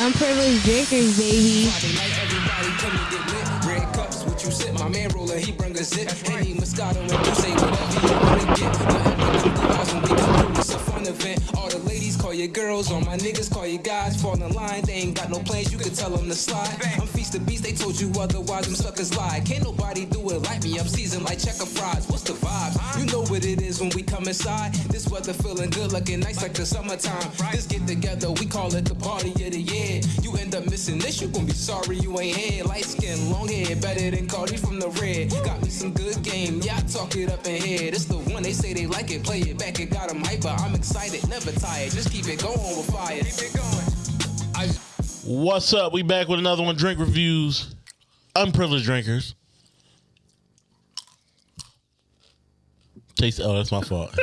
Unprivileged drinkers, baby. Friday night, everybody come to get lit. Red cups, what you sip? My man roller, he bring a zip. Henny Moscato, and you say whatever you wanna get. Nothing but them when we come through. It's a fun event. All the ladies call your girls, all my niggas call your guys. Fall in line, they ain't got no plans, you can tell them to slide. I'm feast the beast, told you otherwise, them suckers lie. Can't nobody do it like me, I'm seasoned like checker fries. What's the vibe? You know what it is when we come inside. This weather feeling good, looking nice like the summertime. This get together, we call it the party of the year. You end up missing this, you gon' be sorry you ain't here. Light skin, long hair, better than Cardi from the red. Got me some good game, yeah, I talk it up in here. This the one they say they like it, play it back, it got them hyper. I'm excited, never tired, just keep it going with fire. Keep it going. I What's up? We back with another one. Drink reviews. Unprivileged drinkers. Taste. Oh, that's my fault.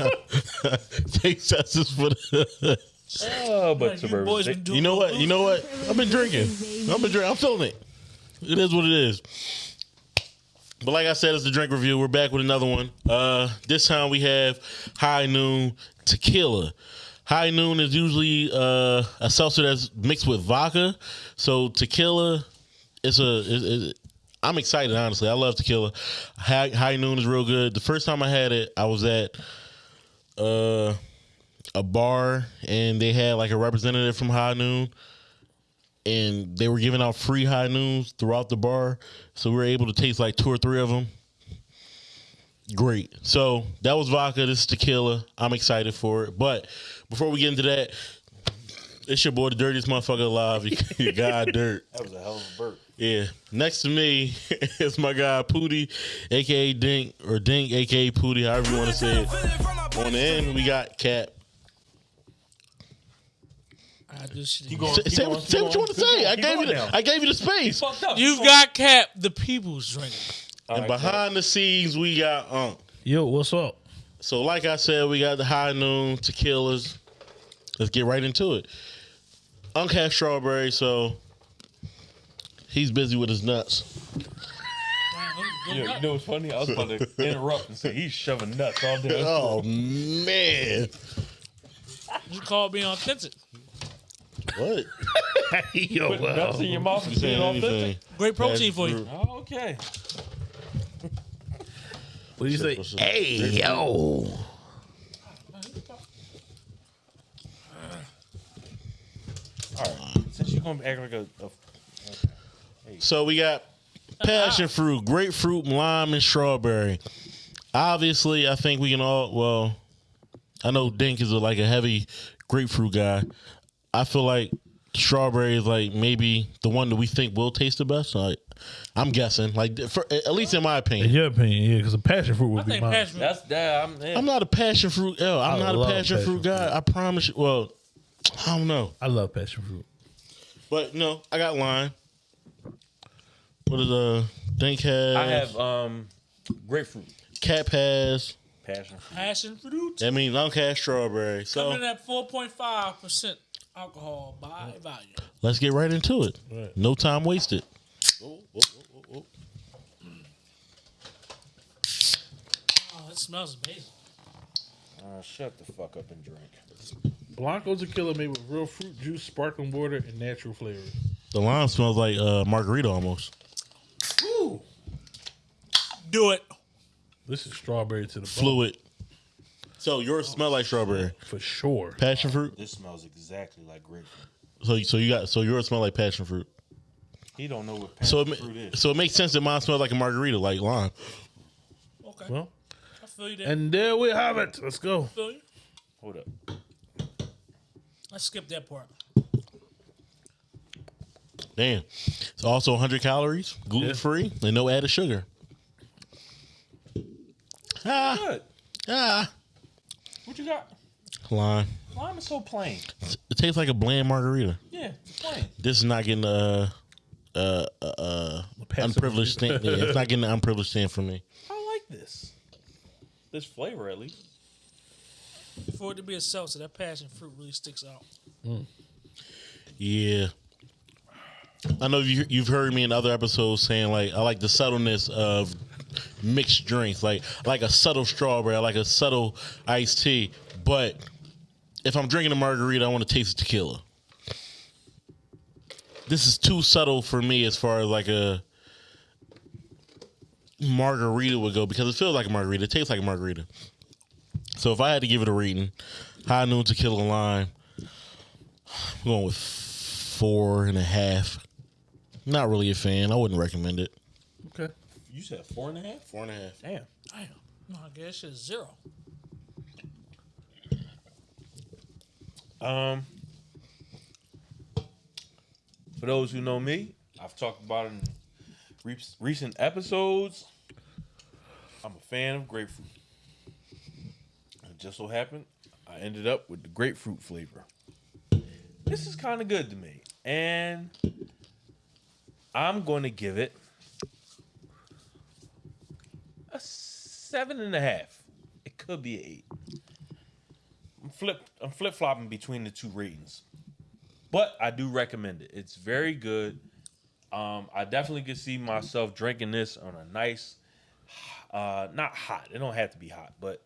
Taste testers for the. Oh, but You suburban. boys been doing You know what? You know what? I've been drinking. I've been drinking. I'm feeling it. It is what it is. But like I said, it's the drink review. We're back with another one. Uh, this time we have High Noon Tequila. High Noon is usually uh, a seltzer that's mixed with vodka. So tequila, it's a. It, it, I'm excited, honestly. I love tequila. High, High Noon is real good. The first time I had it, I was at uh, a bar and they had like a representative from High Noon and they were giving out free high noons throughout the bar. So we were able to taste like two or three of them. Great. So that was vodka. This is tequila. I'm excited for it. But before we get into that, it's your boy, the dirtiest motherfucker alive. You, you God dirt. That was a hell of a burp. Yeah. Next to me is my guy Pooty, aka Dink, or Dink, aka Pooty, however you want to say it. On the end, we got Cap. I do shit You again. going- Say, keep say going, what, keep say what you want to say. going, I gave you the, now. I gave you the space. Up. You've got Cap, the people's drinking. And behind the scenes, we got Unk. Yo, what's up? So, like I said, we got the high noon tequilas. Let's get right into it. Unk has strawberry, so he's busy with his nuts. You know, you know what's funny? I was about to interrupt and say he's shoving nuts all day. Oh man, You called me authentic. what? Yo, Put nuts in your mouth and Saying being anything? authentic. Great protein for you. Oh, okay. What do you say? Hey, yo. All right. Since you're gonna act like a, a So we got passion fruit, grapefruit, lime, and strawberry. Obviously, I think we can all. Well, I know Dink is a, like a heavy grapefruit guy. I feel like strawberry is like maybe the one that we think will taste the best. Like, I'm guessing, like for, at least in my opinion. In your opinion, yeah, because a passion fruit I would be think mine. passion. that's that. I'm, yeah. I'm not a passion fruit. Yo, I'm I not a love passion, passion fruit guy. I promise you. Well, I don't know, I love passion fruit. but no, I got lime. What is uh Dink has? I have um grapefruit, Cap has. passion fruit. Passion fruit. That means Unk has strawberry. So Coming in at 4.5% alcohol by volume. let's get right into it. Right. No time wasted. Oh, it smells amazing. Uh, shut the fuck up and drink. Blanco tequila made with real fruit juice, sparkling water, and natural flavors. The lime smells like uh, margarita almost. Ooh. Do it. This is strawberry to the bone, Fluid. So yours smell like strawberry. for sure. Passion fruit. This smells exactly like grapefruit. So so you got so yours smell like passion fruit. He don't know what So passion it, fruit ma- is. so it makes sense that mine smells like a margarita, like lime. Okay. Well, I feel you there. and there we have it. Let's go. I feel you. Hold up. Let's skip that part. Damn. It's also 100 calories, gluten free, and no added sugar. Ah, Good. ah. What you got? Lime. Lime is so plain. It tastes like a bland margarita. Yeah, it's plain. This is not getting a uh uh, uh unprivileged stand. Yeah, it's not getting the unprivileged stand for me. I like this. This flavor, at least. For it to be a seltzer, that passion fruit really sticks out. Yeah. I know you, you've heard me in other episodes saying like I like the subtleness of mixed drinks, like like a subtle strawberry, like a subtle iced tea. But if I'm drinking a margarita, I want to taste the tequila. this is too subtle for me as far as like a margarita would go because it feels like a margarita. It tastes like a margarita. So if I had to give it a rating, high noon tequila lime, I'm going with four and a half. Not really a fan. I wouldn't recommend it. Okay. You said four and a half? Four and a half. Damn. Damn. No, I guess it's zero. Um, for those who know me, I've talked about it in re- recent episodes. I'm a fan of grapefruit. It just so happened I ended up with the grapefruit flavor. This is kind of good to me, and I'm going to give it a seven and a half. It could be an eight. I'm flip I'm flip flopping between the two ratings, but I do recommend it. It's very good. Um, I definitely could see myself drinking this on a nice, uh, not hot. It don't have to be hot, but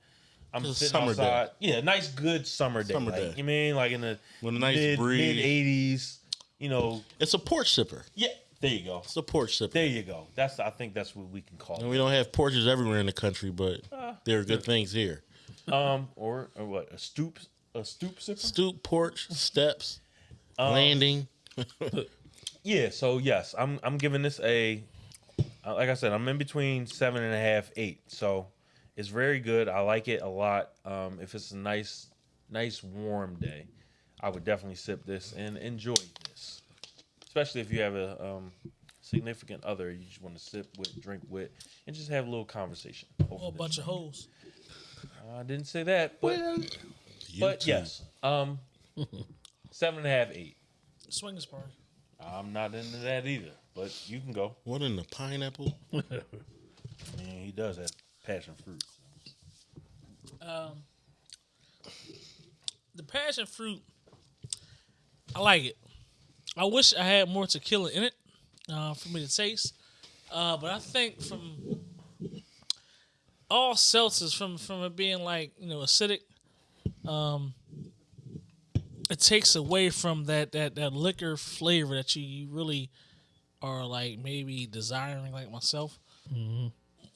I'm Just sitting summer day. outside. Yeah, nice good summer day. Summer like, day. You mean like in the With a nice mid breeze. mid eighties? You know, It's a porch sipper. yeah. There you go. It's a porch sipper. There you go. That's I think that's what we can call And it. we don't have porches everywhere in the country, but there are good things here. Um, or, or what? A stoop a stoop sipper. Stoop, porch, steps, Um, landing. Yeah, so yes, I'm I'm giving this a uh, like I said, I'm in between seven and a half, eight. So it's very good. I like it a lot. Um, if it's a nice, nice warm day, I would definitely sip this and enjoy. Especially if you have a um, significant other, you just want to sip with, drink with, and just have a little conversation. over Or a this. bunch of hoes. I didn't say that, but but yes, um, seven and a half, eight. Swingers party. I'm not into that either, but you can go. What in the pineapple? Man, he does have passion fruit. Um, the passion fruit, I like it. I wish I had more tequila in it uh, for me to taste. Uh, but I think from all seltzers, from from it being like you know acidic, um, it takes away from that that that liquor flavor that you, you really are like maybe desiring like myself.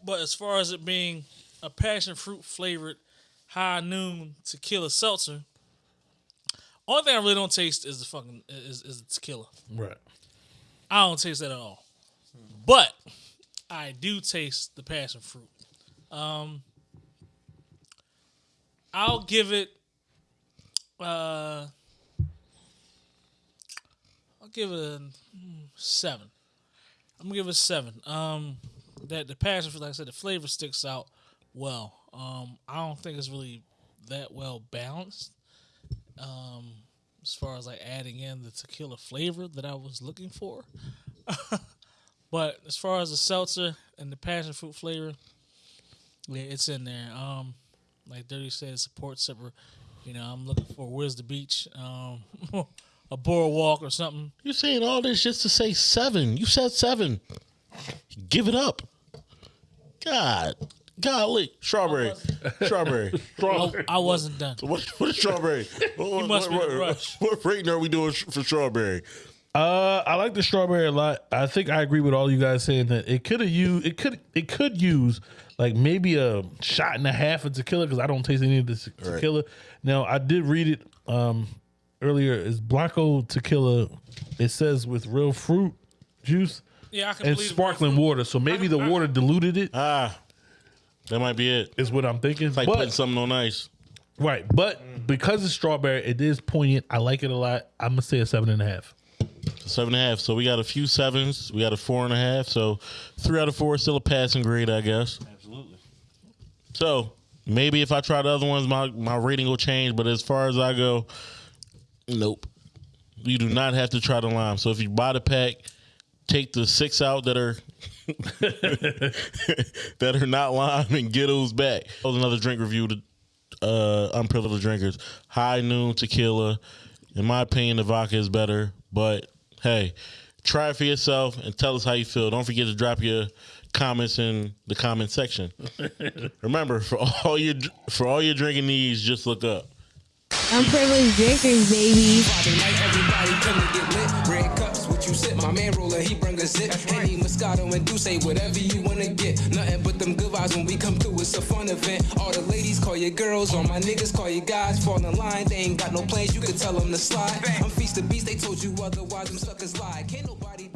But as far as it being a passion fruit flavored high noon tequila seltzer, only thing I really don't taste is the fucking is, is the tequila. Right. I don't taste that at all. But I do taste the passion fruit. Um I'll give it uh I'll give it a mm, seven. I'm gonna give it a seven. Um that the passion fruit, like I said, the flavor sticks out well. Um I don't think it's really that well balanced. Um as far as like adding in the tequila flavor that I was looking for. but as far as the seltzer and the passion fruit flavor, yeah, it's in there. Um, like Dirty said, it's a port sipper. You know, I'm looking for where's the beach, um, a boardwalk or something. You're saying all this just to say seven. You said seven. Give it up. God. Golly. Strawberry. Strawberry. I, I wasn't done. What, what is strawberry? What, must be what, in a what, what rating are we doing for strawberry? Uh, I like the strawberry a lot. I think I agree with all you guys saying that it could have used it could it could use like maybe a shot and a half of tequila because I don't taste any of the te- Right. tequila. Now I did read it um earlier. It's Blanco tequila? It says with real fruit juice Yeah, I can and believe sparkling water. So maybe the water diluted it. Ah, that might be it. it. Is what I'm thinking. Like But- putting something on ice. right, but because it's strawberry, it is poignant. I like it a lot. I'm gonna say a seven and a half. Seven and a half. So we got a few sevens. We got a four and a half. So three out of four is still a passing grade, I guess. Absolutely. So maybe if I try the other ones, my, my rating will change. But as far as I go, nope. You do not have to try the lime. So if you buy the pack, take the six out that are that are not lime and get those back. That was another drink review to uh, unprivileged drinkers. High noon tequila. In my opinion, the vodka is better. But hey, try it for yourself and tell us how you feel. Don't forget to drop your comments in the comment section. Remember, for all your for all your drinking needs, just look up. Unprivileged drinkers, baby. You sip. My man roller, he bring a zip. Henny, Moscato, and Douce, whatever you wanna get. Nothing but them good vibes when we come through. It's a fun event. All the ladies call you girls, all my niggas call you guys. Fall in line, they ain't got no plans. You can tell them to slide. I'm feast the beast, they told you otherwise. Them suckers lie. Can't nobody